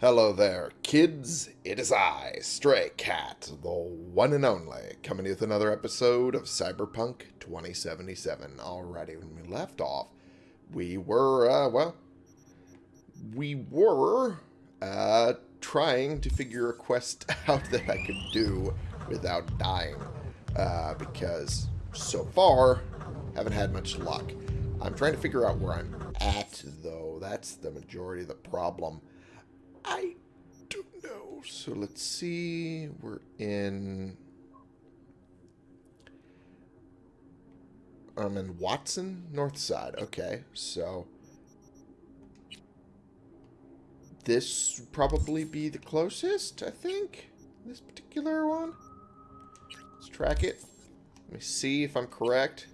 Hello there, kids. It is I, Stray Cat, the one and only, coming with another episode of Cyberpunk 2077. Alrighty, when we left off, we were, uh, well, we were, uh, trying to figure a quest out that I could do without dying, uh, because so far, haven't had much luck. I'm trying to figure out where I'm at, though. That's the majority of the problem. I don't know. So let's see. We're in... I'm in Watson, North Side. Okay, so... This probably be the closest, I think. This particular one. Let's track it. Let me see if I'm correct.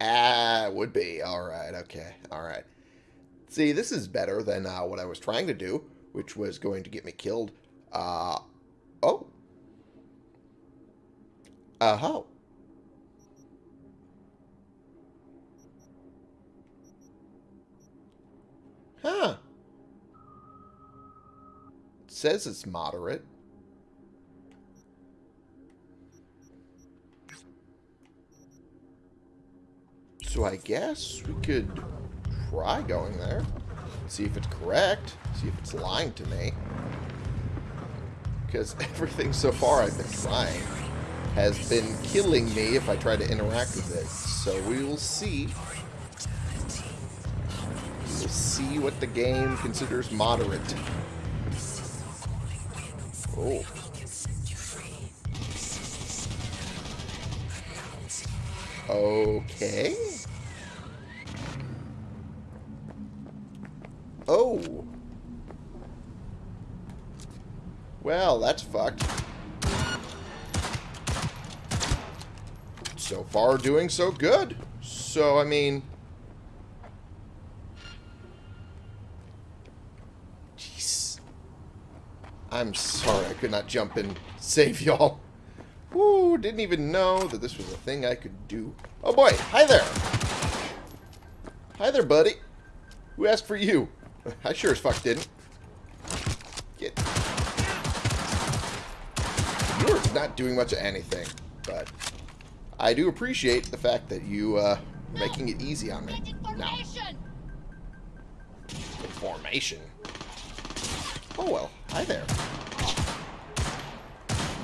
Ah, would be. Alright, okay. Alright. See, this is better than uh, what I was trying to do which was going to get me killed. Uh, oh. Uh-huh. Huh. It says it's moderate. So I guess we could try going there. See if it's correct. See if it's lying to me. Because everything so far I've been trying has been killing me if I try to interact with it. So we will see. We'll see what the game considers moderate. Oh. Okay. Well, that's fucked. So far, doing so good. So, I mean... Jeez. I'm sorry I could not jump and save y'all. Woo, didn't even know that this was a thing I could do. Oh boy, hi there. Hi there, buddy. Who asked for you? I sure as fuck didn't. Get. You're not doing much of anything, but I do appreciate the fact that you, uh, making it easy on me. Now. Information? Oh, well. Hi there.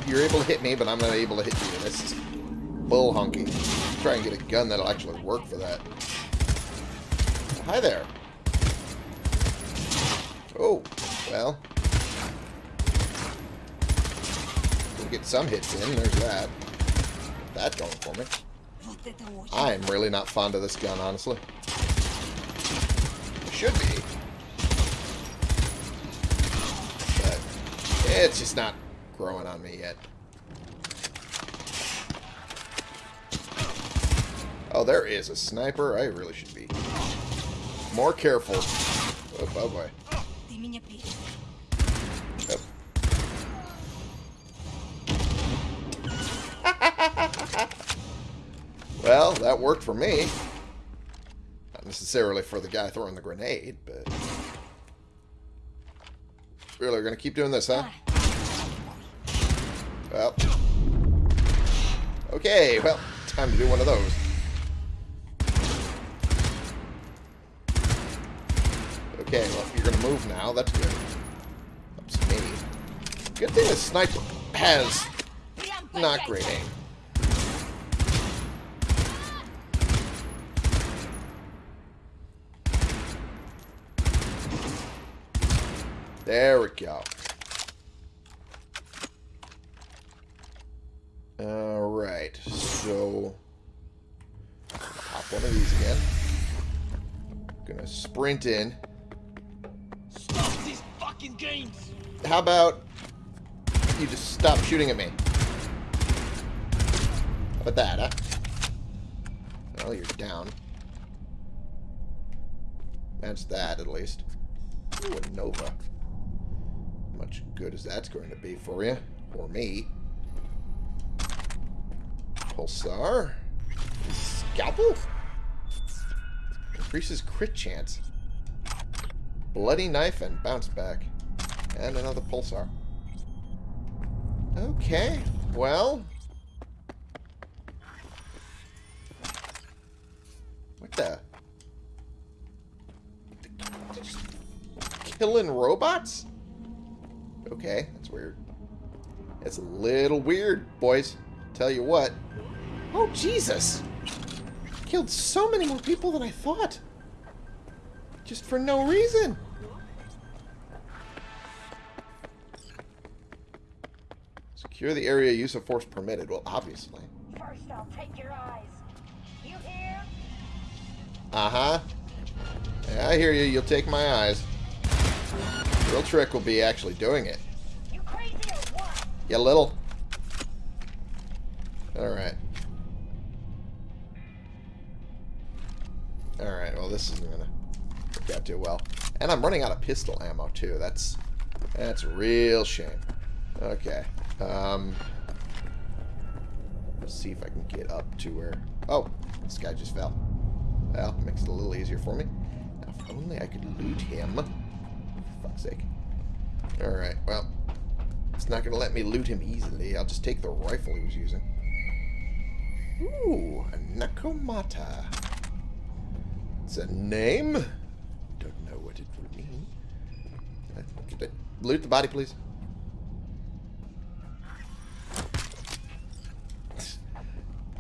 You're able to hit me, but I'm not able to hit you. This is bull hunky. Try and get a gun that'll actually work for that. Hi there. Oh, well. Get some hits in. There's that. That going for me. I am really not fond of this gun, honestly. Should be. But it's just not growing on me yet. Oh, there is a sniper. I really should be more careful. Oh, oh boy. Well, that worked for me. Not necessarily for the guy throwing the grenade, but... Really, we're to keep doing this, huh? Well. Okay, well, time to do one of those. Okay, well, you're to move now. That's good. That's me. Good thing the sniper has not great aim. We go. Alright, so... Pop one of these again. Gonna sprint in. Stop these fucking games! How about you just stop shooting at me? How about that, huh? Well, you're down. That's that, at least. Ooh, a Nova. Much good as that's going to be for you. Or me. Pulsar. Scalpel? Increases crit chance. Bloody knife and bounce back. And another pulsar. Okay, well... What the? Killing robots? Okay, that's weird. It's a little weird, boys. Tell you what. Oh, Jesus! Killed so many more people than I thought. Just for no reason. Secure the area use of force permitted. Well, obviously. First, I'll take your eyes. You hear? Uh-huh. Yeah, I hear you. You'll take my eyes. Real trick will be actually doing it. You crazy or what? You little. Alright. Alright, well this isn't gonna work out too well. And I'm running out of pistol ammo too. That's that's a real shame. Okay. Um let's see if I can get up to where Oh, this guy just fell. Well, makes it a little easier for me. Now, if only I could loot him. For fuck's sake. Alright, well, it's not going to let me loot him easily. I'll just take the rifle he was using. Ooh, a Nekomata. It's a name. Don't know what it would mean. Loot the body, please.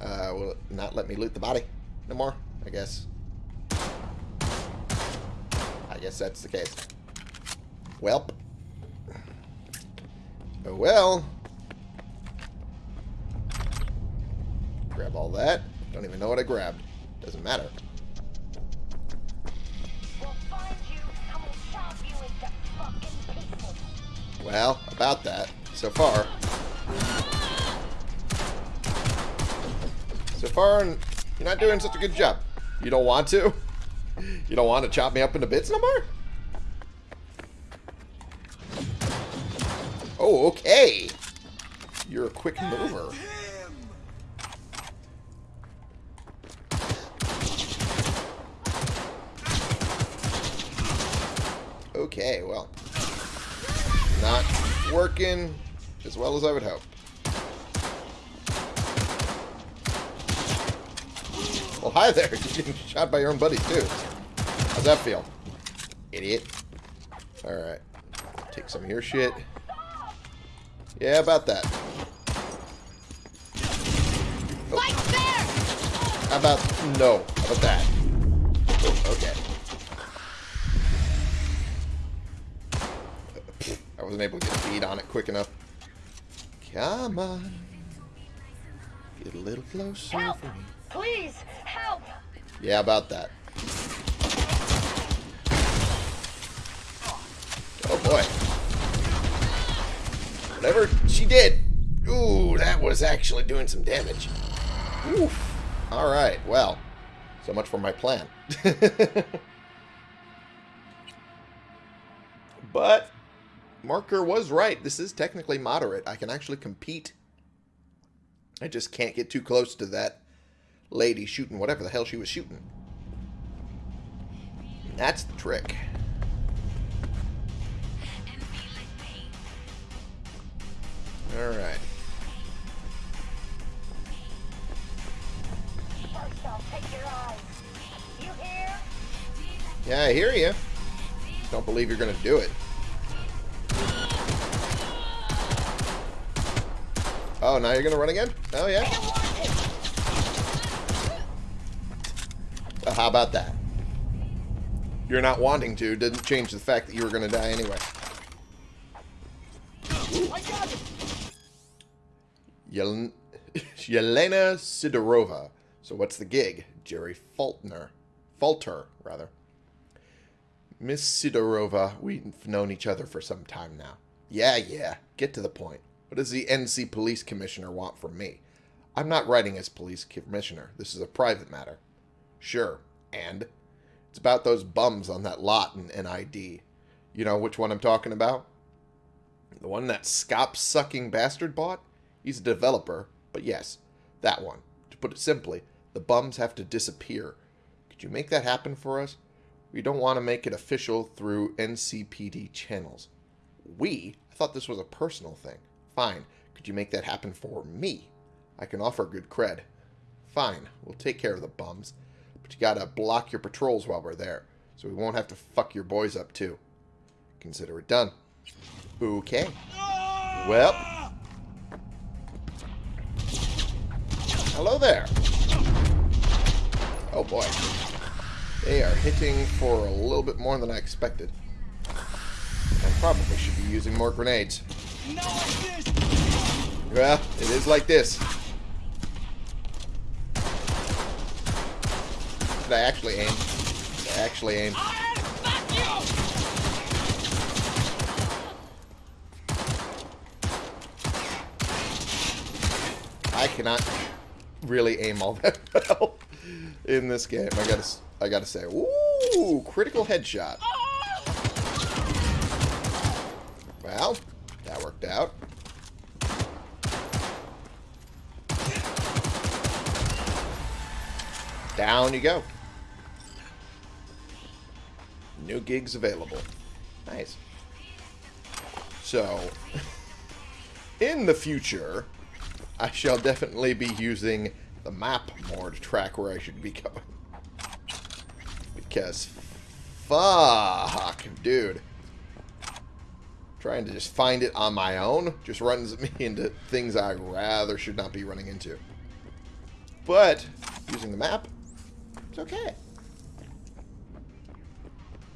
Uh, will not let me loot the body no more? I guess. I guess that's the case. Welp. Oh well. Grab all that. Don't even know what I grabbed. Doesn't matter. We'll find you and we'll chop you into fucking pieces. Well, about that. So far. So far, you're not doing such a good job. You don't want to? You don't want to chop me up into bits no more? Oh, okay. You're a quick mover. Okay, well. Not working as well as I would hope. Well, hi there. You're getting shot by your own buddies, too. How's that feel? Idiot. Alright. Take some of your shit. Yeah, about that. Oh, how about... No. How about that? Oh, okay. I wasn't able to get a bead on it quick enough. Come on. Get a little closer Help! for me. Please, help! Yeah, about that. Oh boy. Whatever she did. Ooh, that was actually doing some damage. Oof. Alright, well. So much for my plan. but Marker was right. This is technically moderate. I can actually compete. I just can't get too close to that lady shooting whatever the hell she was shooting. That's the trick. Alright. First, I'll take your eyes. You hear? Yeah, I hear you. Don't believe you're going to do it. Oh, now you're going to run again? Oh, yeah? I don't want to. Well, how about that? You're not wanting to didn't change the fact that you were going to die anyway. Yel- Yelena Sidorova. So what's the gig? Jerry Faulkner. Falter, rather. Miss Sidorova, we've known each other for some time now. Yeah, yeah. Get to the point. What does the NC Police Commissioner want from me? I'm not writing as Police Commissioner. This is a private matter. Sure. And? It's about those bums on that lot in NID. You know which one I'm talking about? The one that scop sucking bastard bought? He's a developer, but yes, that one. To put it simply, the bums have to disappear. Could you make that happen for us? We don't want to make it official through NCPD channels. We? I thought this was a personal thing. Fine. Could you make that happen for me? I can offer good cred. Fine. We'll take care of the bums. But you gotta block your patrols while we're there. So we won't have to fuck your boys up, too. Consider it done. Okay. Well. Hello there. Oh boy. They are hitting for a little bit more than I expected. I probably should be using more grenades. Well, it is like this. Did I actually aim? Did I actually aim? I cannot really aim all that well in this game. I gotta, I gotta say, ooh, critical headshot. Well, that worked out. Down you go. New gigs available. Nice. So, in the future, I shall definitely be using the map more to track where I should be going. Because, fuck, dude. Trying to just find it on my own just runs me into things I rather should not be running into. But, using the map, it's okay.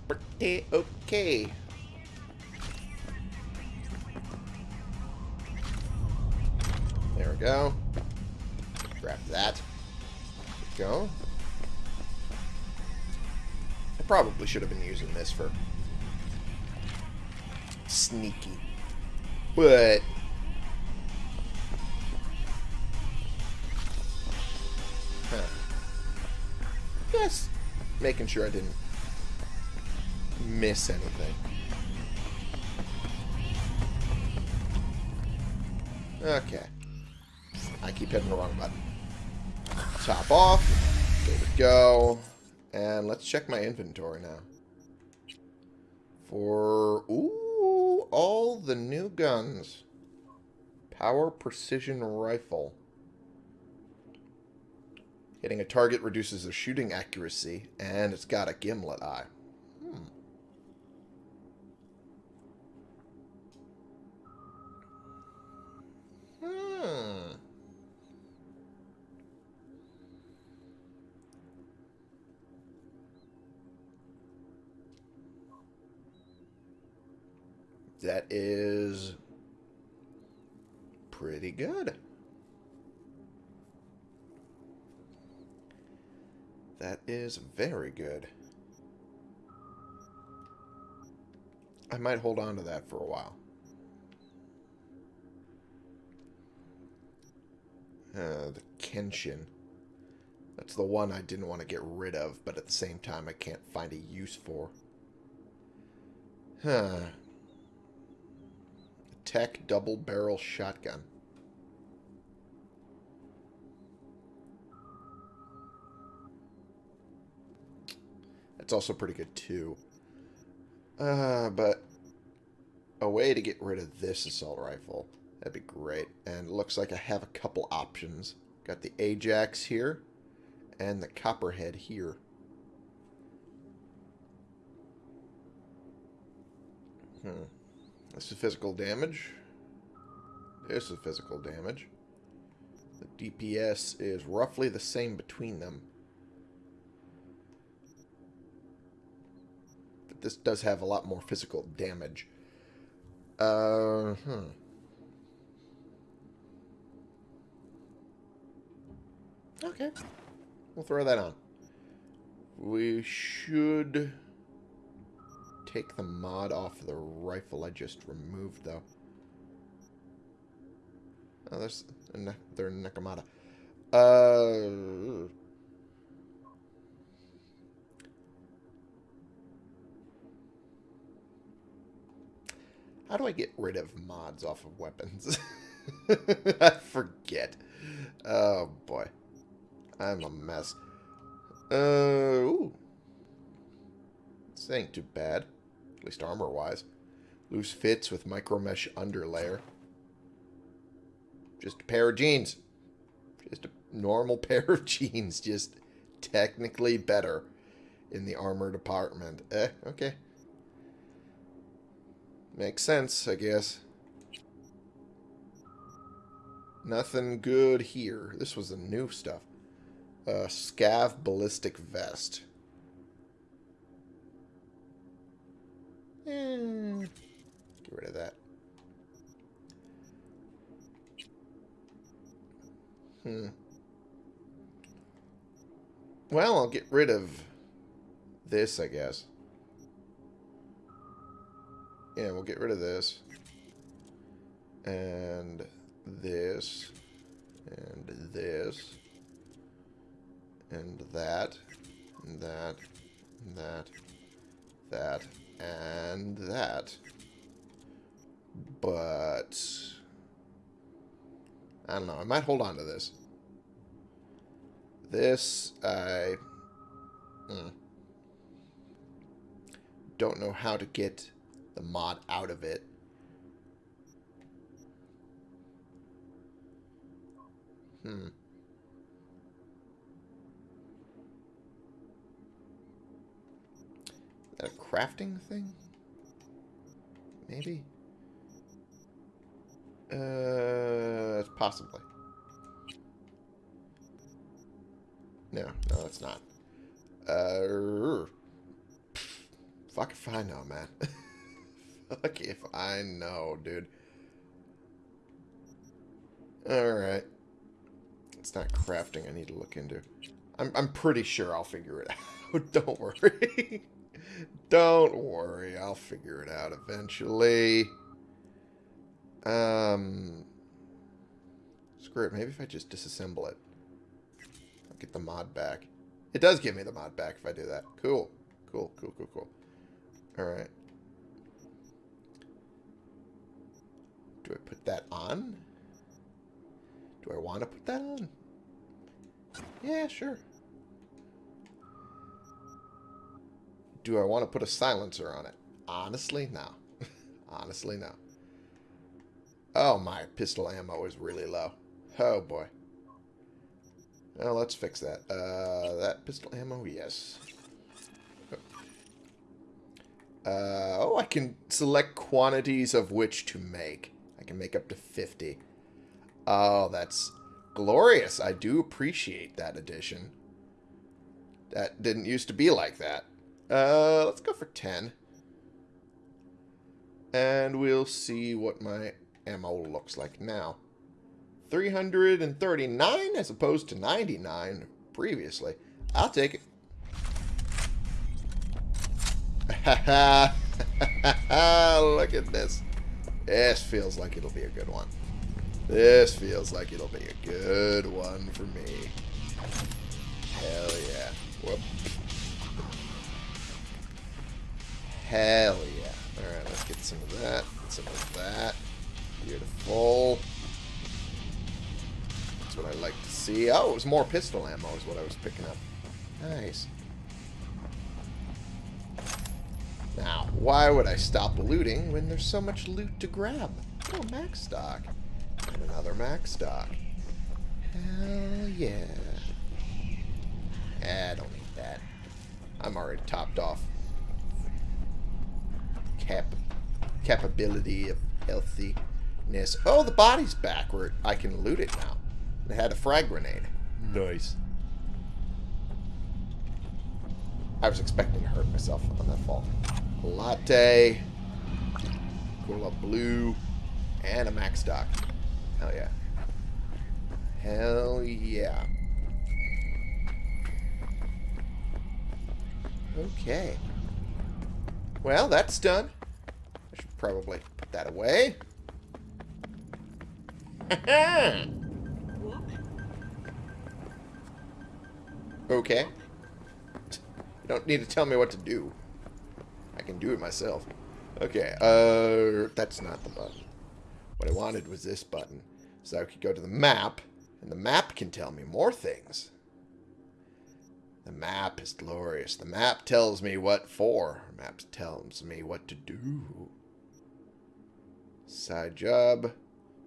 Pretty okay. We go. Grab that. Go. I probably should have been using this for sneaky. But huh. Just making sure I didn't miss anything. Okay. I keep hitting the wrong button. Top off. There we go. And let's check my inventory now. For, ooh, all the new guns. Power Precision Rifle. Hitting a target reduces their shooting accuracy, and it's got a gimlet eye. Hmm. Hmm. That is pretty good. That is very good. I might hold on to that for a while. Uh, the Kenshin. That's the one I didn't want to get rid of, but at the same time I can't find a use for. Huh. Tech double barrel shotgun. That's also pretty good too. Uh, but a way to get rid of this assault rifle. That'd be great. And looks like I have a couple options. Got the Ajax here and the Copperhead here. Hmm. This is physical damage. This is physical damage. The DPS is roughly the same between them. But this does have a lot more physical damage. Uh, hmm. Okay. We'll throw that on. We should take the mod off the rifle I just removed, though. Oh, there's a ne their Nekomata. Uh... How do I get rid of mods off of weapons? I forget. Oh, boy. I'm a mess. Uh, ooh. This ain't too bad. Least armor-wise. Loose fits with micromesh underlayer. Just a pair of jeans. Just a normal pair of jeans. Just technically better in the armor department. Eh, okay. Makes sense, I guess. Nothing good here. This was the new stuff. Uh, Scav Ballistic Vest. Eh, get rid of that. Hmm. Well, I'll get rid of this, I guess. Yeah, we'll get rid of this. And this. And this. And that. And that. And that. That. And that. But... I don't know. I might hold on to this. This, I... Hmm. Don't know how to get the mod out of it. Hmm. Is that a crafting thing? Maybe? Uh, possibly. No, no, it's not. Uh, fuck if I know, man. fuck if I know, dude. Alright. It's not crafting I need to look into. I'm, I'm pretty sure I'll figure it out. Don't worry. Don't worry. I'll figure it out eventually. Um, screw it. Maybe if I just disassemble it. I'll get the mod back. It does give me the mod back if I do that. Cool. Cool, cool, cool, cool. Alright. Do I put that on? Do I want to put that on? Yeah, sure. Do I want to put a silencer on it? Honestly, no. Honestly, no. Oh, my pistol ammo is really low. Oh, boy. Well, let's fix that. Uh, that pistol ammo, yes. Uh, oh, I can select quantities of which to make. I can make up to 50. Oh, that's glorious. I do appreciate that addition. That didn't used to be like that. Uh, let's go for 10. And we'll see what my ammo looks like now. 339 as opposed to 99 previously. I'll take it. Look at this. This feels like it'll be a good one. This feels like it'll be a good one for me. Hell yeah. Whoop. Hell yeah. Alright, let's get some of that. Get Some of that. Beautiful. That's what I like to see. Oh, it was more pistol ammo is what I was picking up. Nice. Now, why would I stop looting when there's so much loot to grab? Oh, MaxDoc. And another MaxDoc. Hell yeah. Eh, I don't need that. I'm already topped off. Cap capability of healthiness. Oh, the body's back where I can loot it now. It had a frag grenade. Nice. I was expecting to hurt myself on that fall. Latte. Cola Blue. And a MaxDoc. Hell yeah. Hell yeah. Okay. Well, that's done. Probably put that away. okay. You don't need to tell me what to do. I can do it myself. Okay, uh, that's not the button. What I wanted was this button. So I could go to the map, and the map can tell me more things. The map is glorious. The map tells me what for. The map tells me what to do. Side job.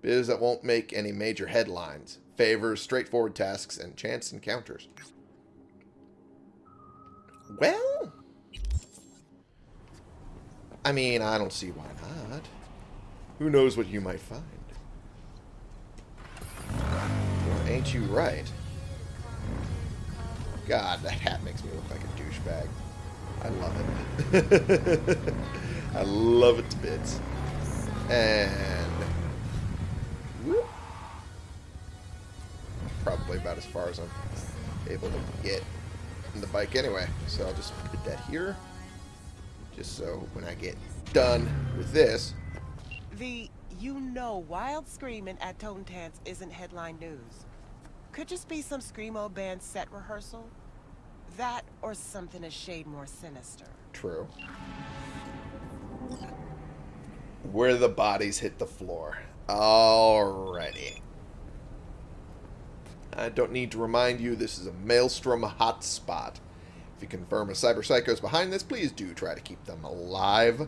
Biz that won't make any major headlines. Favors straightforward tasks and chance encounters. Well, I mean, I don't see why not. Who knows what you might find? Well, ain't you right? God, that hat makes me look like a douchebag. I love it. I love it to bits. And... Whoop. Probably about as far as I'm able to get in the bike anyway. So I'll just put that here. Just so when I get done with this... The you know wild screaming at Totentanz isn't headline news. Could just be some screamo band set rehearsal. That or something a shade more sinister. True. Where the bodies hit the floor. Alrighty. I don't need to remind you this is a Maelstrom hotspot. If you confirm a cyber is behind this, please do try to keep them alive.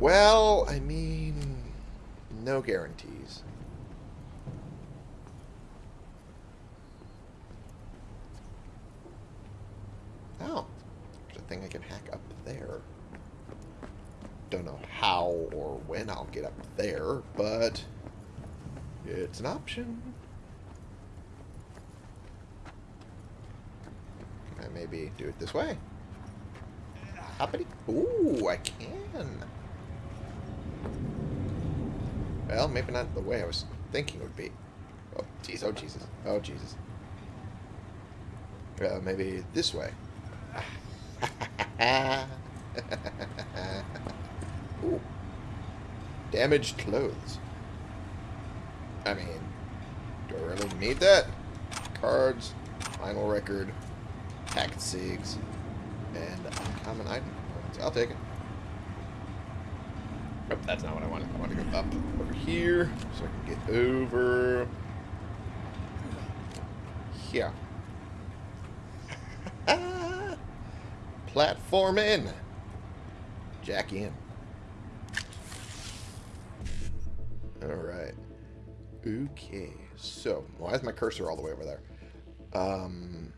Well, I mean, no guarantees. Oh, there's a thing I can hack up there. Don't know how or when I'll get up there, but it's an option. I maybe do it this way? Hoppity. Ooh, I can. Well, maybe not the way I was thinking it would be. Oh, jeez. Oh, Jesus. Oh, Jesus. Well, maybe this way. Ooh. Damaged clothes. I mean, do I really need that? Cards, final record, packet sigs, and uncommon item. I'll take it. Nope, that's not what I wanted. I want to go up over here so I can get over here. Platform in. Jack in. Alright. Okay. So, why is my cursor all the way over there? Um...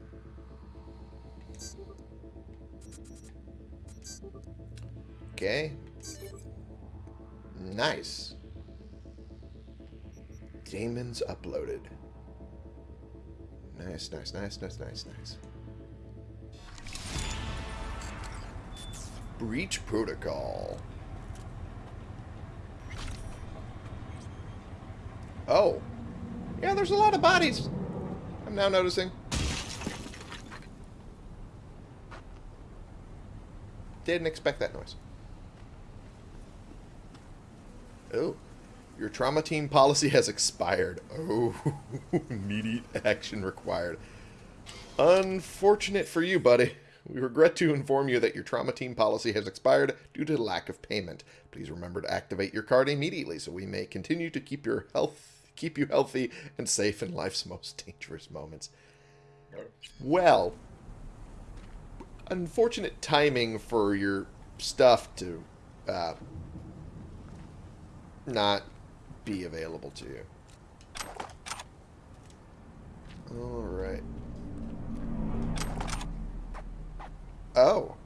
Okay. Nice. Daemons uploaded. Nice, nice, nice, nice, nice, nice. Breach protocol. Oh. Yeah, there's a lot of bodies. I'm now noticing. Didn't expect that noise. Oh. Your trauma team policy has expired. Oh, immediate action required. Unfortunate for you, buddy. We regret to inform you that your trauma team policy has expired due to lack of payment. Please remember to activate your card immediately so we may continue to keep your health keep you healthy and safe in life's most dangerous moments. Well, unfortunate timing for your stuff to uh, not be available to you. Alright. Oh.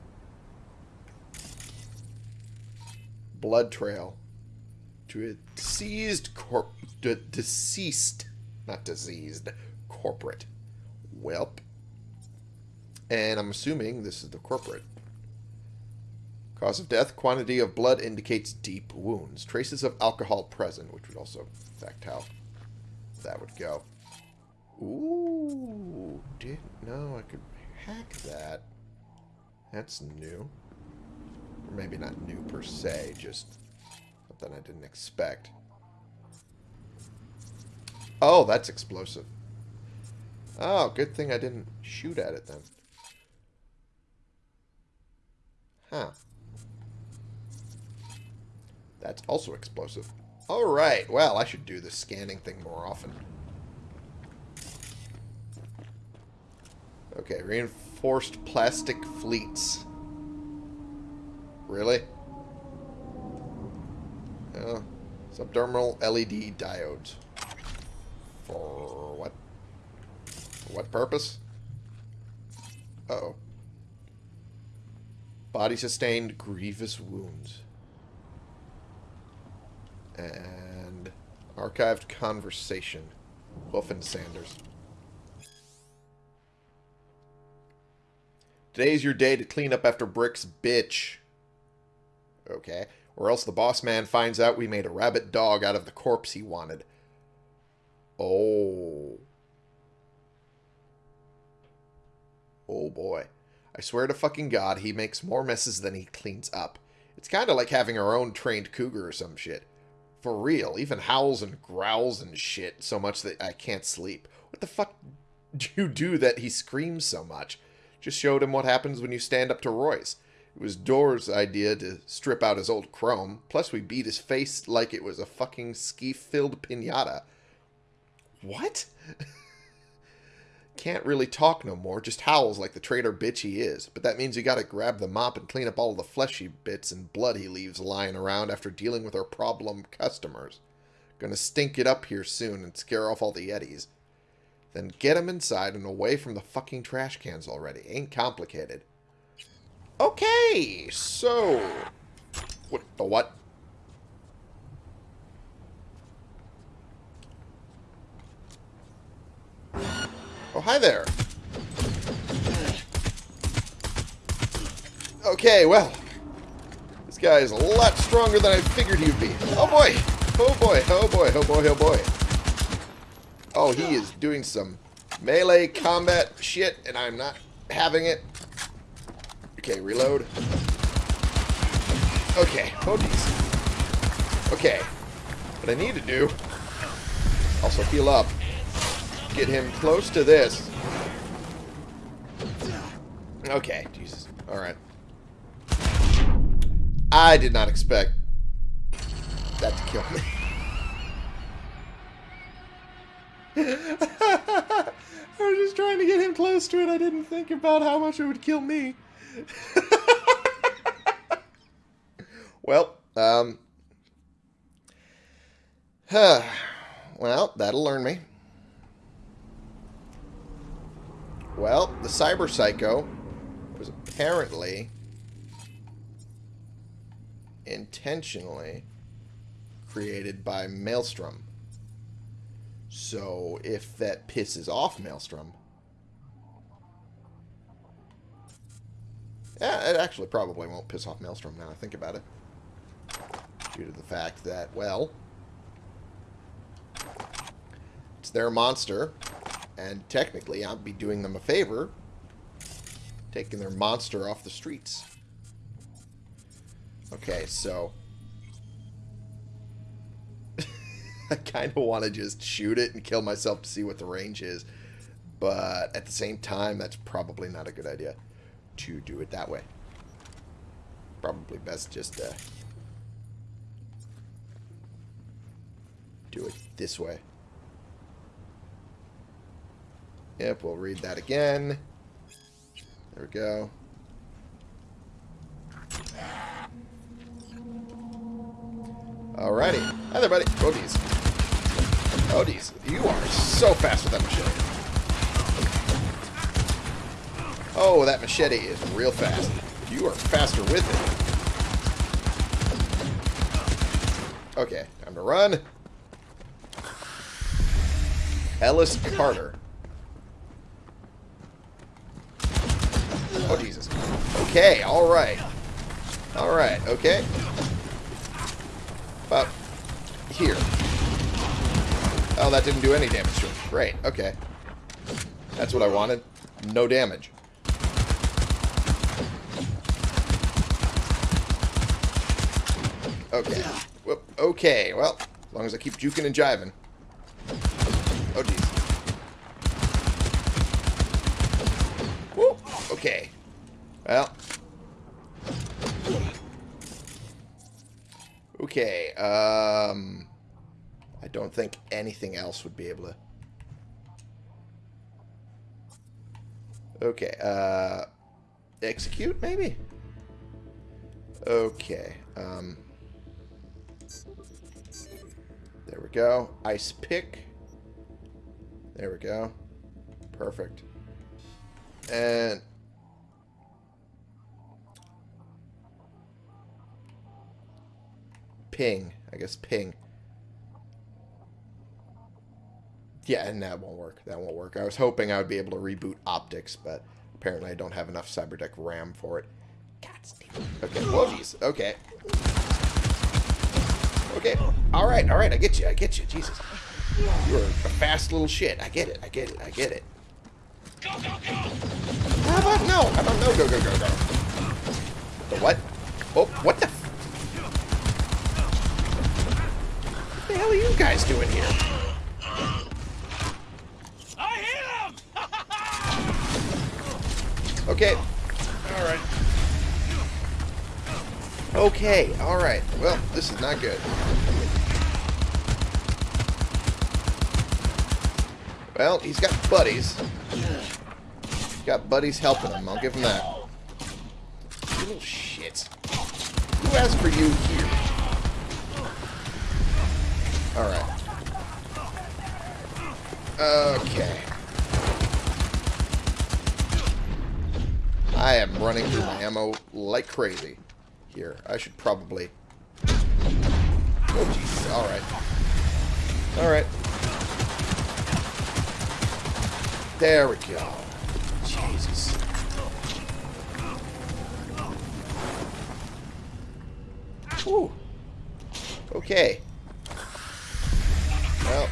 Blood trail. To a deceased corp... De deceased, not diseased, corporate. whelp And I'm assuming this is the corporate. Cause of death, quantity of blood indicates deep wounds. Traces of alcohol present, which would also affect how that would go. Ooh, didn't know I could hack that. That's new. Or maybe not new per se, just something I didn't expect. Oh, that's explosive. Oh, good thing I didn't shoot at it then. Huh. That's also explosive. Alright, well, I should do the scanning thing more often. Okay, reinforced plastic fleets. Really? Uh, subdermal LED diodes. For what? For what purpose? Uh oh Body sustained grievous wounds. And archived conversation. Wolf and Sanders. Today's your day to clean up after Brick's bitch. Okay. Or else the boss man finds out we made a rabbit dog out of the corpse he wanted. Oh. Oh boy. I swear to fucking God, he makes more messes than he cleans up. It's kind of like having our own trained cougar or some shit. For real, even howls and growls and shit so much that I can't sleep. What the fuck do you do that he screams so much? Just showed him what happens when you stand up to Royce. It was Door's idea to strip out his old chrome, plus we beat his face like it was a fucking ski-filled pinata. What? Can't really talk no more, just howls like the traitor bitch he is. But that means you gotta grab the mop and clean up all the fleshy bits and blood he leaves lying around after dealing with our problem customers. Gonna stink it up here soon and scare off all the Yetis. Then get him inside and away from the fucking trash cans already. Ain't complicated. Okay, so... What the what? Oh, hi there. Okay, well. This guy is a lot stronger than I figured he'd be. Oh boy! Oh boy, oh boy, oh boy, oh boy. Oh, he is doing some melee combat shit, and I'm not having it. Okay, reload. Okay, oh. Okay, what I need to do, also heal up, get him close to this. Okay, Jesus. Alright. I did not expect that to kill me. I was just trying to get him close to it. I didn't think about how much it would kill me. well, um... well, that'll learn me. Well, the Cyber Psycho was apparently intentionally created by Maelstrom. So if that pisses off Maelstrom... Yeah, it actually probably won't piss off Maelstrom now I think about it. Due to the fact that, well... It's their monster, and technically I'd be doing them a favor taking their monster off the streets. Okay, so... I kind of want to just shoot it and kill myself to see what the range is. But at the same time, that's probably not a good idea to do it that way. Probably best just to do it this way. Yep, we'll read that again. There we go. Alrighty. Hi there, buddy. Odies. Odies, you are so fast with that machete. Oh, that machete is real fast. You are faster with it. Okay, time to run. Ellis Carter. Oh, Jesus. Okay, alright. Alright, okay. About here. Oh, that didn't do any damage to him. Great, okay. That's what I wanted. No damage. Okay. Whoop. Okay, well, as long as I keep juking and jiving. Oh, jeez. Okay. Well. Okay, um... I don't think anything else would be able to... Okay, uh... Execute, maybe? Okay, um... There we go. Ice pick. There we go. Perfect. And ping. I guess ping. Yeah, and that won't work. That won't work. I was hoping I would be able to reboot optics, but apparently I don't have enough Cyberdeck RAM for it. God. Okay, well, jeez. Okay. Okay. All right, all right. I get you. I get you. Jesus. You're a fast little shit. I get it. I get it. I get it. Go, go, go! How about no? How about no? Go, go, go, go. The what? Oh, what the? What the hell are you guys doing here? I hit him! Okay. Okay. All right. Well, this is not good. Well, he's got buddies. He's got buddies helping him. I'll give him that. Little shit. Who asked for you here? Alright. Okay. I am running through my ammo like crazy. Here, I should probably... Oh, jeez. Alright. Alright. There we go. Jesus. Whew. Okay. Well,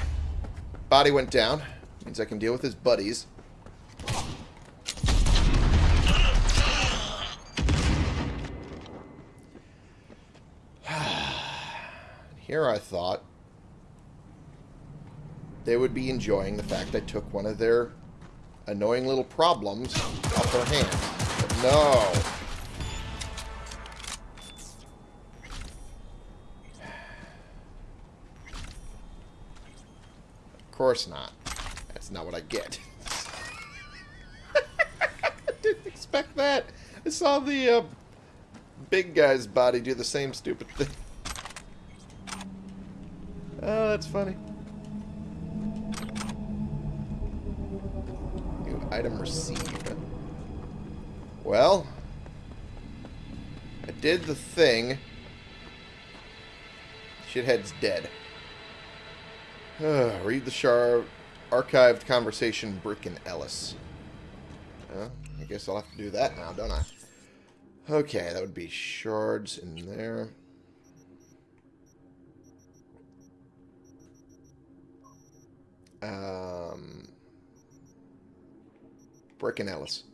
body went down. Means I can deal with his buddies. Here I thought they would be enjoying the fact I took one of their annoying little problems off their hands. But no. Of course not. That's not what I get. I didn't expect that. I saw the uh, big guy's body do the same stupid thing. Oh, that's funny. New item received. Well, I did the thing. Shithead's dead. read the shar archived conversation Brick and Ellis. Well, I guess I'll have to do that now, don't I? Okay, that would be shards in there. Um, Brick and Ellis.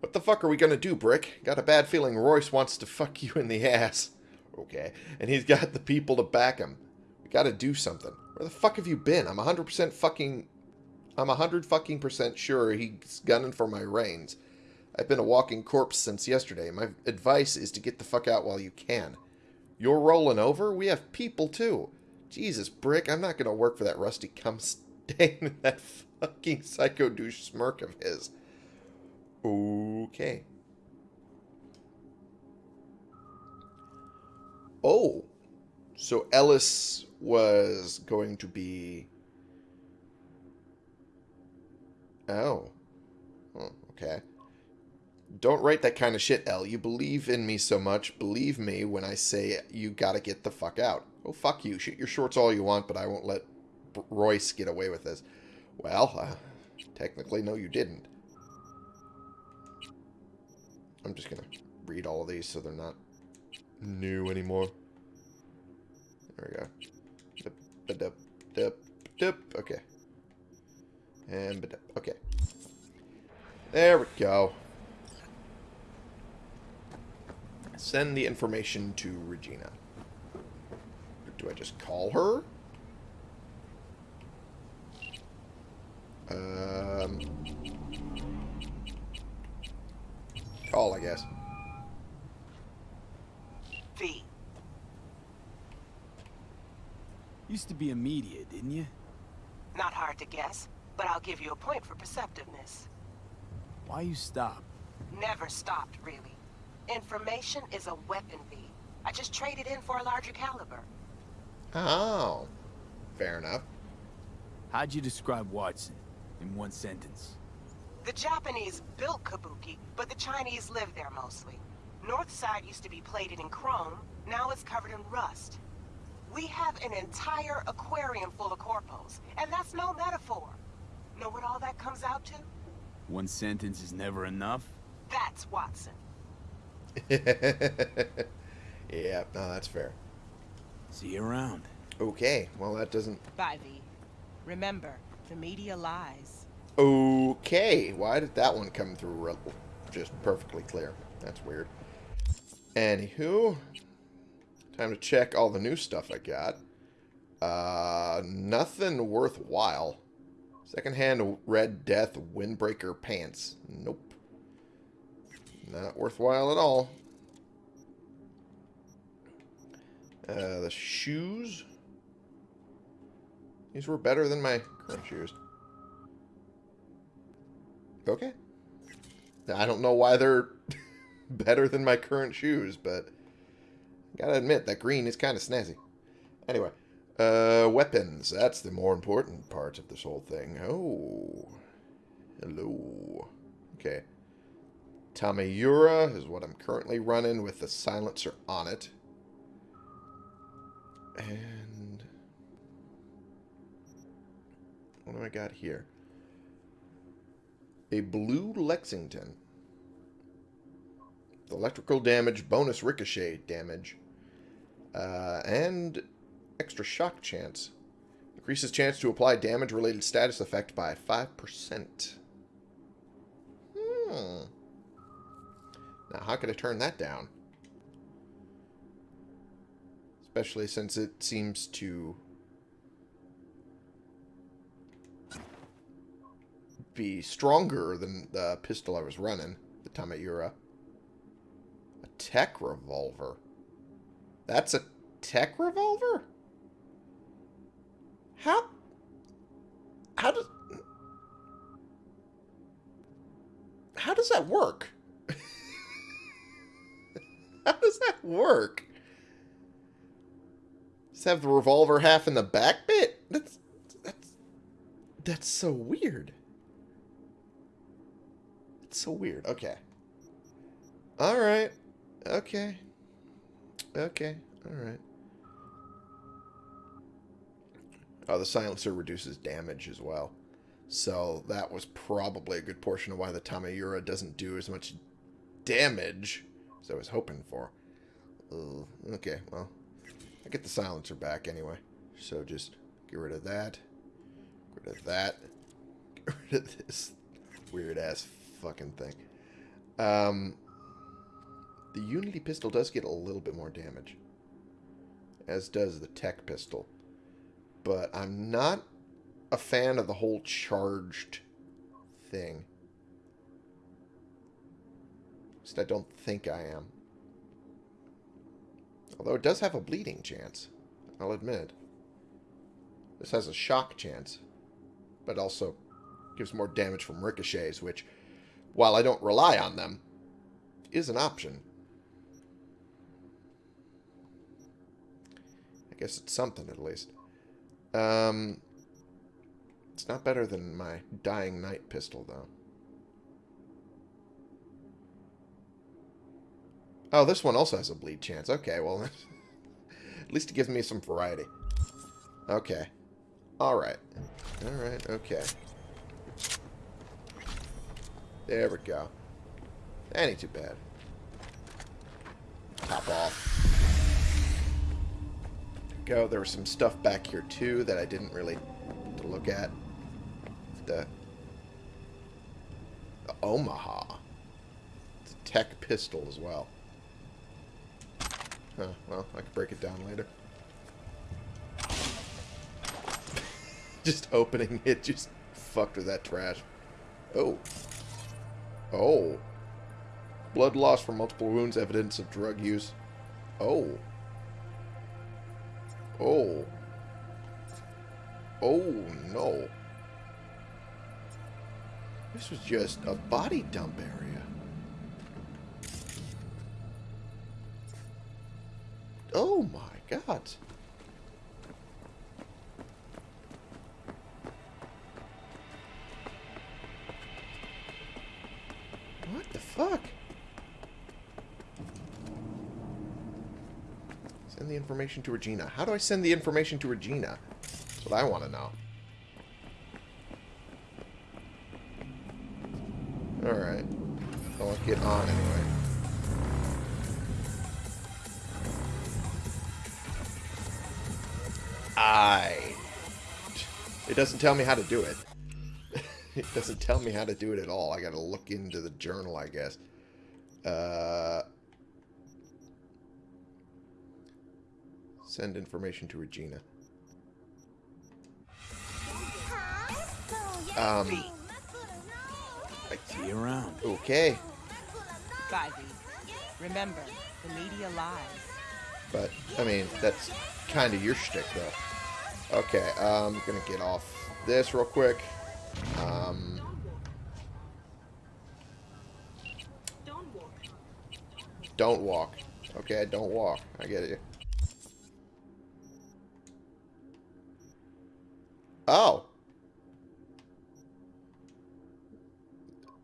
What the fuck are we gonna do, Brick? Got a bad feeling Royce wants to fuck you in the ass. Okay. And he's got the people to back him. We gotta do something. Where the fuck have you been? I'm 100% fucking... I'm 100 fucking percent sure he's gunning for my reins. I've been a walking corpse since yesterday. My advice is to get the fuck out while you can. You're rolling over? We have people, too. Jesus, Brick, I'm not going to work for that rusty cum stain and that fucking psycho douche smirk of his. Okay. Oh. So Ellis was going to be... Oh. oh. Okay. Don't write that kind of shit, L. You believe in me so much. Believe me when I say you gotta get the fuck out. Oh, fuck you. Shoot your shorts all you want, but I won't let B Royce get away with this. Well, uh, technically, no, you didn't. I'm just gonna read all of these so they're not new anymore. There we go. Okay. And. Okay. There we go. Send the information to Regina. Do I just call her? Um, call, I guess. V. Used to be a media, didn't you? Not hard to guess, but I'll give you a point for perceptiveness. Why you stop? Never stopped, really. Information is a weapon, V. I just traded in for a larger caliber. Oh. Fair enough. How'd you describe Watson in one sentence? The Japanese built Kabuki, but the Chinese live there mostly. North side used to be plated in chrome, now it's covered in rust. We have an entire aquarium full of corpos, and that's no metaphor. Know what all that comes out to? One sentence is never enough? That's Watson. yeah, no, that's fair. See you around. Okay, well, that doesn't... Bye, V. Remember, the media lies. Okay, why did that one come through just perfectly clear? That's weird. Anywho, time to check all the new stuff I got. Uh, nothing worthwhile. Secondhand Red Death Windbreaker Pants. Nope. Not worthwhile at all. Uh, the shoes. These were better than my current shoes. Okay. I don't know why they're better than my current shoes, but gotta admit, that green is kind of snazzy. Anyway, uh, weapons. That's the more important part of this whole thing. Oh. Hello. Okay. Tamayura is what I'm currently running with the silencer on it. And... What do I got here? A blue Lexington. Electrical damage, bonus ricochet damage, uh, and extra shock chance. Increases chance to apply damage-related status effect by 5%. Hmm. Now, how could I turn that down? Especially since it seems to be stronger than the pistol I was running, the Tamayura. A tech revolver. That's a tech revolver? How? How does... How does that work? Work? Just have the revolver half in the back bit? That's... That's... That's so weird. It's so weird. Okay. Alright. Okay. Okay. Alright. Oh, the silencer reduces damage as well. So that was probably a good portion of why the Tamayura doesn't do as much damage as I was hoping for. Okay, well. I get the silencer back anyway. So just get rid of that. Get rid of that. Get rid of this weird-ass fucking thing. Um, the Unity pistol does get a little bit more damage. As does the Tech pistol. But I'm not a fan of the whole charged thing. At least I don't think I am. Although it does have a bleeding chance. I'll admit. This has a shock chance. But also gives more damage from ricochets, which, while I don't rely on them, is an option. I guess it's something, at least. Um, it's not better than my Dying Night pistol, though. Oh, this one also has a bleed chance. Okay, well, at least it gives me some variety. Okay. Alright. Alright, okay. There we go. That ain't too bad. Top off. Go. There was some stuff back here, too, that I didn't really look at. The, the Omaha. It's a tech pistol as well. Well, I can break it down later. just opening it just fucked with that trash. Oh. Oh. Blood loss from multiple wounds, evidence of drug use. Oh. Oh. Oh, no. This was just a body dump area. Oh my god. What the fuck? Send the information to Regina. How do I send the information to Regina? That's what I want to know. Alright. I'll get on anyway. I. It doesn't tell me how to do it. it doesn't tell me how to do it at all. I gotta look into the journal, I guess. Uh, send information to Regina. Um, I See you around. okay. Remember, the media lies. But, I mean, that's kind of your shtick, though. Okay, I'm to get off this real quick. Um, don't walk. Okay, don't walk. I get it. Oh.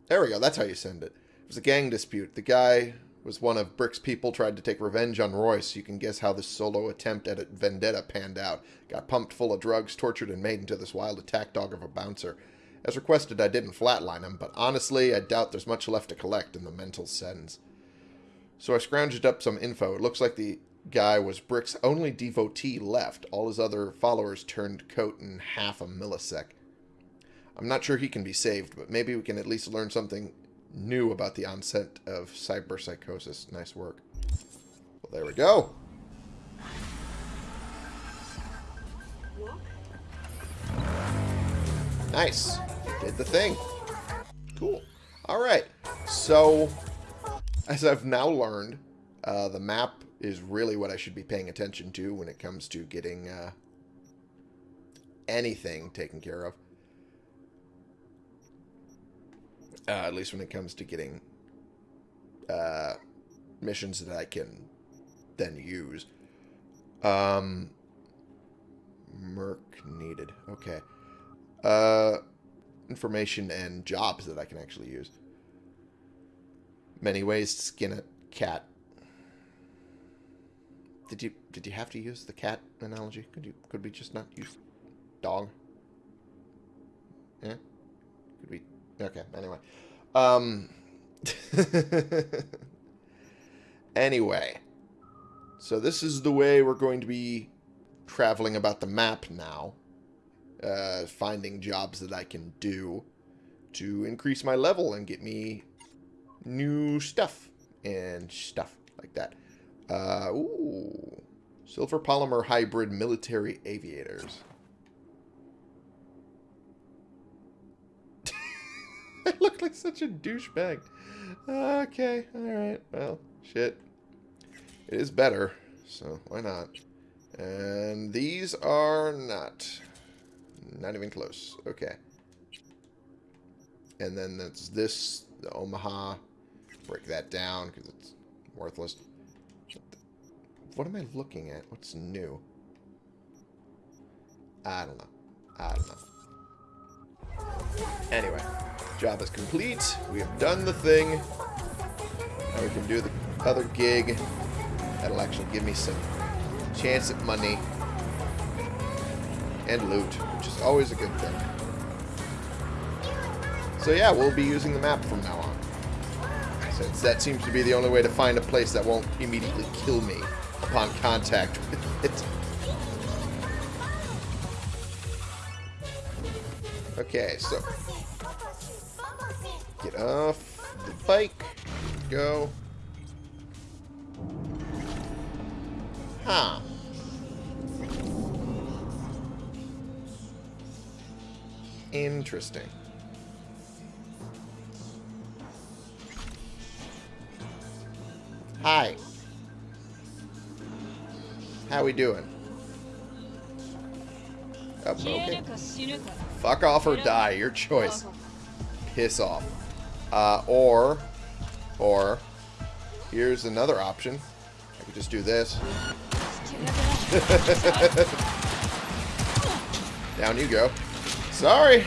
There we go. That's how you send it. It was a gang dispute. The guy was one of Brick's people, tried to take revenge on Royce. You can guess how this solo attempt at a vendetta panned out. Got pumped full of drugs, tortured, and made into this wild attack dog of a bouncer. As requested, I didn't flatline him, but honestly, I doubt there's much left to collect in the mental sense. So I scrounged up some info. It looks like the guy was Brick's only devotee left. All his other followers turned coat in half a millisec. I'm not sure he can be saved, but maybe we can at least learn something new about the onset of cyberpsychosis. Nice work. Well, there we go. Nice. Did the thing. Cool. Alright. So, as I've now learned, uh, the map is really what I should be paying attention to when it comes to getting uh, anything taken care of. Uh, at least when it comes to getting uh, missions that I can then use. Um, Merc needed. Okay. Uh, information and jobs that I can actually use. Many ways to skin a cat. Did you did you have to use the cat analogy? Could you could we just not use dog? Yeah. Could we? Okay. Anyway. Um. anyway. So this is the way we're going to be traveling about the map now. Uh, finding jobs that I can do to increase my level and get me new stuff and stuff like that. Uh, ooh. Silver polymer hybrid military aviators. I look like such a douchebag. Okay, alright. Well, shit. It is better, so why not? And these are not. Not even close. Okay. And then that's this, the Omaha. Break that down because it's worthless. What am I looking at? What's new? I don't know. I don't know. Anyway, job is complete. We have done the thing. Now we can do the other gig. That'll actually give me some chance at money and loot, which is always a good thing. So yeah, we'll be using the map from now on. Since that seems to be the only way to find a place that won't immediately kill me upon contact with it. Okay, so get off the bike. Go. Huh. Interesting. Hi. How we doing? Oh, okay. Fuck off or die, your choice. Piss off. Uh, or, or, here's another option. I could just do this. Down you go. Sorry.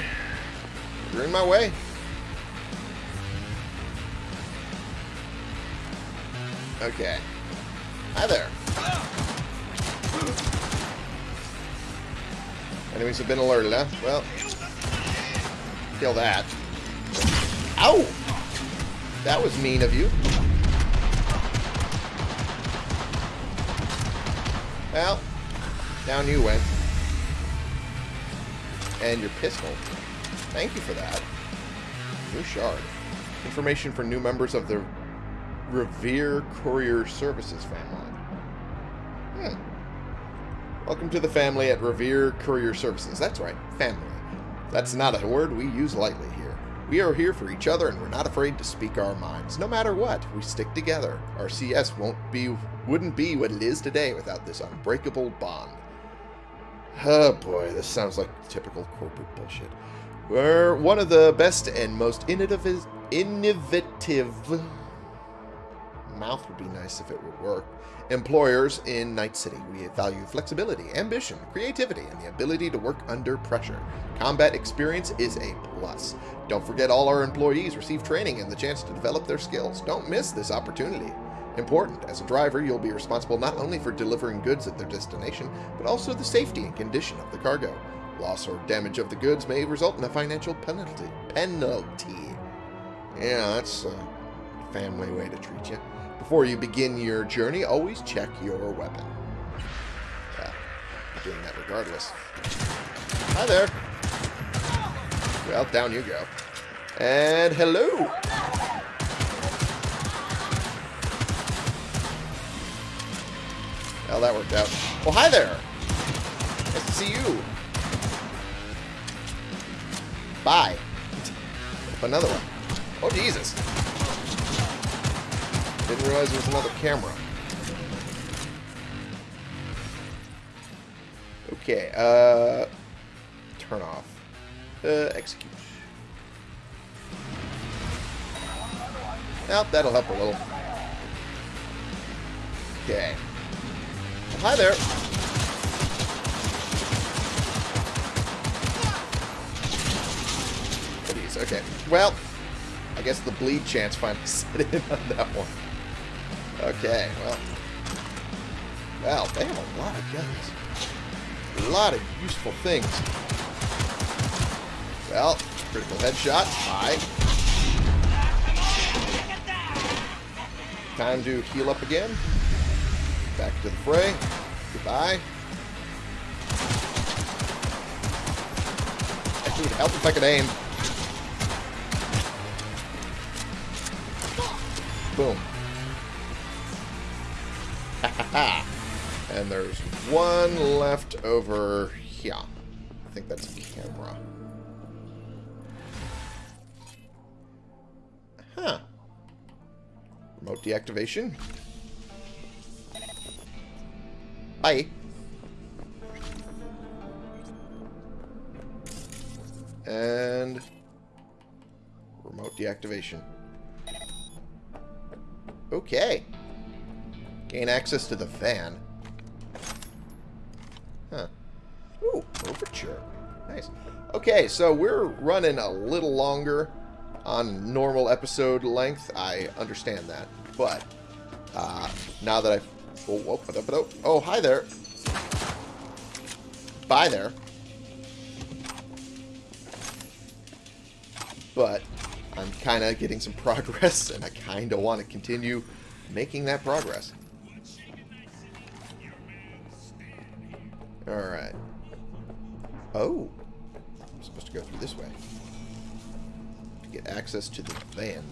You're in my way. Okay. Hi there. Enemies have been alerted, huh? Well, kill that. Ow! That was mean of you. Well, down you went. And your pistol. Thank you for that. New shard. Information for new members of the Revere Courier Services family. Welcome to the family at Revere Courier Services. That's right, family. That's not a word we use lightly here. We are here for each other and we're not afraid to speak our minds. No matter what, we stick together. Our CS won't be wouldn't be what it is today without this unbreakable bond. Oh boy, this sounds like typical corporate bullshit. We're one of the best and most innovative innovative mouth would be nice if it would work. Employers in Night City. We value flexibility, ambition, creativity, and the ability to work under pressure. Combat experience is a plus. Don't forget all our employees receive training and the chance to develop their skills. Don't miss this opportunity. Important. As a driver, you'll be responsible not only for delivering goods at their destination, but also the safety and condition of the cargo. Loss or damage of the goods may result in a financial penalty. Penalty. Yeah, that's a family way to treat you. Before you begin your journey, always check your weapon. Yeah, doing that regardless. Hi there. Well, down you go. And hello. Well, that worked out. Well, hi there. Nice to see you. Bye. Another one. Oh, Jesus. Didn't realize there was another camera. Okay, uh... Turn off. Uh, execute. Well, that'll help a little. Okay. Well, hi there. Goodies, okay. Well, I guess the bleed chance finally set in on that one. Okay, well. Wow, they have a lot of guns. A lot of useful things. Well, critical headshot. Bye. Time to heal up again. Back to the fray. Goodbye. It would help if I could aim. Boom. And there's one left over here. I think that's a camera. Huh. Remote deactivation. Bye. And remote deactivation. Okay. Gain access to the van. Ooh, overture. Nice. Okay, so we're running a little longer on normal episode length. I understand that. But, uh, now that I've... Oh, oh, hi there. Bye there. But, I'm kind of getting some progress, and I kind of want to continue making that progress. Alright. Oh. I'm supposed to go through this way. To get access to the van.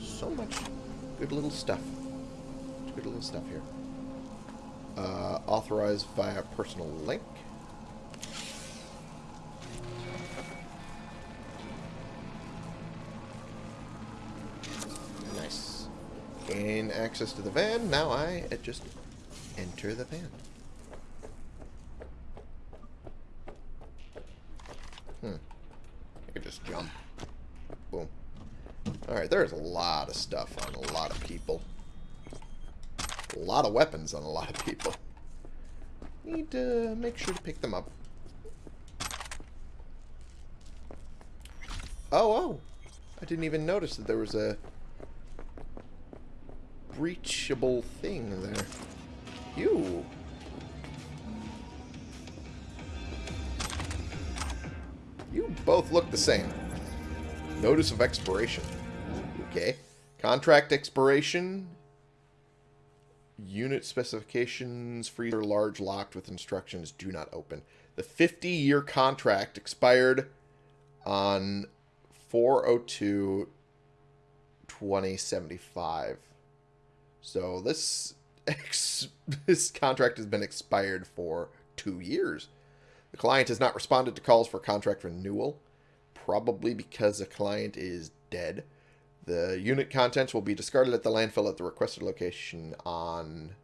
So much good little stuff. Good little stuff here. Uh, authorized via personal link. Nice. Gain access to the van. Now I just enter the van. Hmm. I could just jump. Boom. Alright, there's a lot of stuff on a lot of people. A lot of weapons on a lot of people. Need to make sure to pick them up. Oh, oh. I didn't even notice that there was a breachable thing there. You. You both look the same. Notice of expiration. Okay. Contract expiration. Unit specifications. Freezer large locked with instructions. Do not open. The 50-year contract expired on 402 2075. So this ex- this contract has been expired for 2 years. The client has not responded to calls for contract renewal, probably because the client is dead. The unit contents will be discarded at the landfill at the requested location on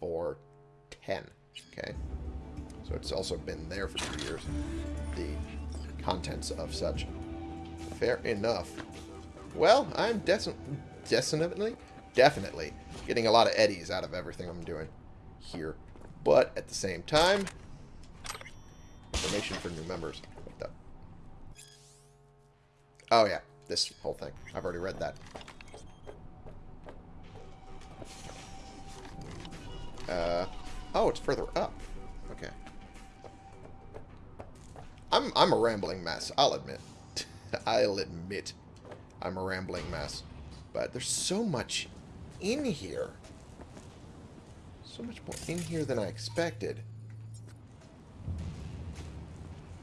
410. Okay. So it's also been there for two years. The contents of such. Fair enough. Well, I'm definitely, definitely getting a lot of eddies out of everything I'm doing here. But at the same time, information for new members. What the? Oh yeah, this whole thing. I've already read that. Uh, oh, it's further up. Okay. I'm I'm a rambling mess. I'll admit. I'll admit, I'm a rambling mess. But there's so much in here. So much more in here than I expected.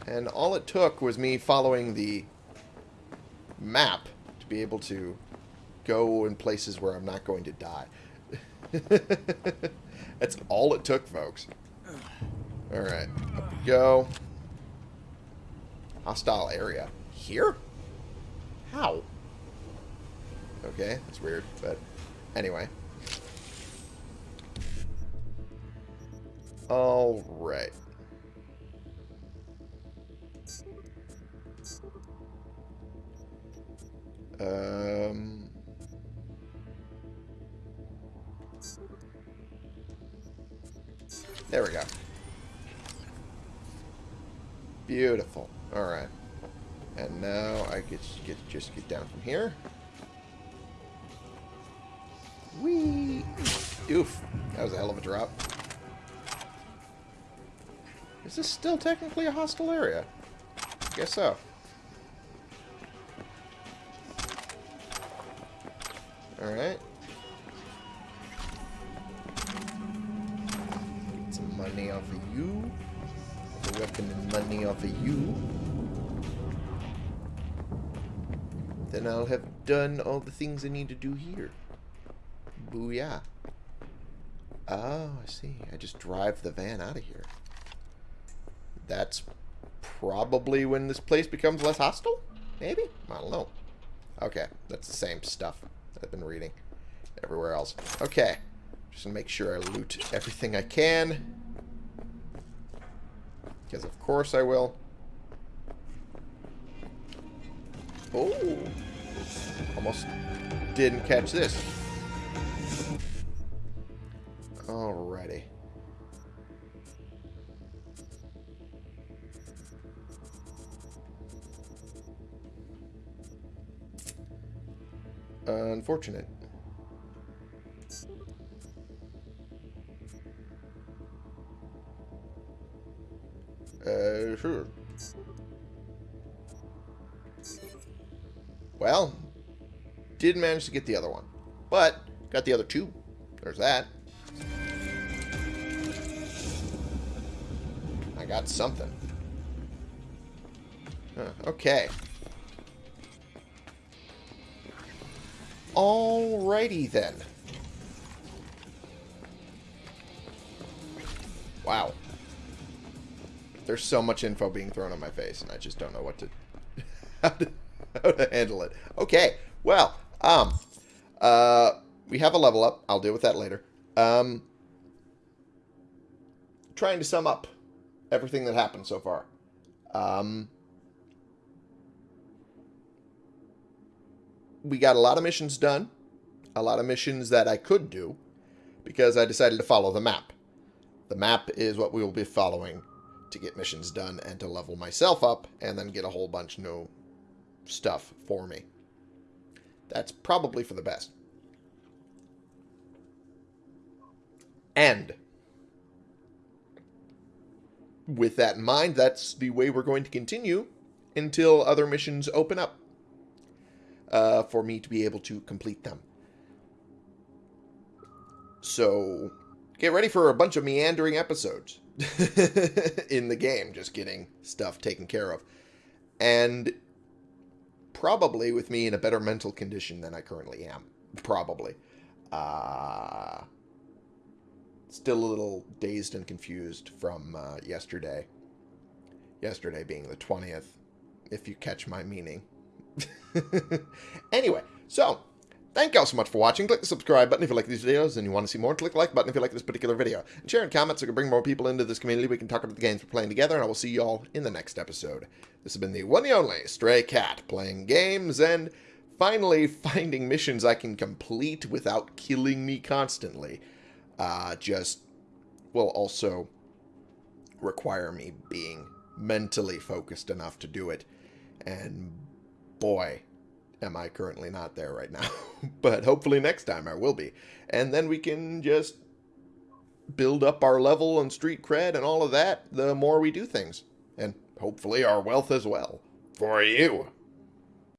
And all it took was me following the map to be able to go in places where I'm not going to die. That's all it took, folks. Alright, up we go. Hostile area. Here? How? Okay, that's weird, but anyway. Alright. Just get down from here. Oof. That was a hell of a drop. Is this still technically a hostile area? Guess so. Alright. Then I'll have done all the things I need to do here. Booyah. Oh, I see. I just drive the van out of here. That's probably when this place becomes less hostile? Maybe? I don't know. Okay, that's the same stuff that I've been reading everywhere else. Okay, just to make sure I loot everything I can. Because of course I will. Oh! Almost didn't catch this. Alrighty. Unfortunate. Uh, sure. Well, did manage to get the other one. But, got the other two. There's that. I got something. Huh, okay. Alrighty then. Wow. There's so much info being thrown on my face, and I just don't know what to how to, handle it. Okay, well, um, uh, we have a level up. I'll deal with that later. Um, trying to sum up everything that happened so far. Um, we got a lot of missions done. A lot of missions that I could do. because I decided to follow the map. The map is what we will be following to get missions done and to level myself up and then get a whole bunch new stuff for me. That's probably for the best. And with that in mind, that's the way we're going to continue until other missions open up uh, for me to be able to complete them. So get ready for a bunch of meandering episodes in the game, just getting stuff taken care of. And probably with me in a better mental condition than I currently am. Probably. Uh, still a little dazed and confused from uh, yesterday. Yesterday being the 20th, if you catch my meaning. anyway, so thank y'all so much for watching. Click the subscribe button if you like these videos and you want to see more. Click the like button if you like this particular video. And share in comments so we can bring more people into this community. We can talk about the games we're playing together, and I will see y'all in the next episode. This has been the one and only Stray Cat playing games and finally finding missions I can complete without killing me constantly. Uh, just will also require me being mentally focused enough to do it. And boy, am I currently not there right now. but hopefully next time I will be. And then we can just build up our level and street cred and all of that the more we do things. And hopefully our wealth as well. For you.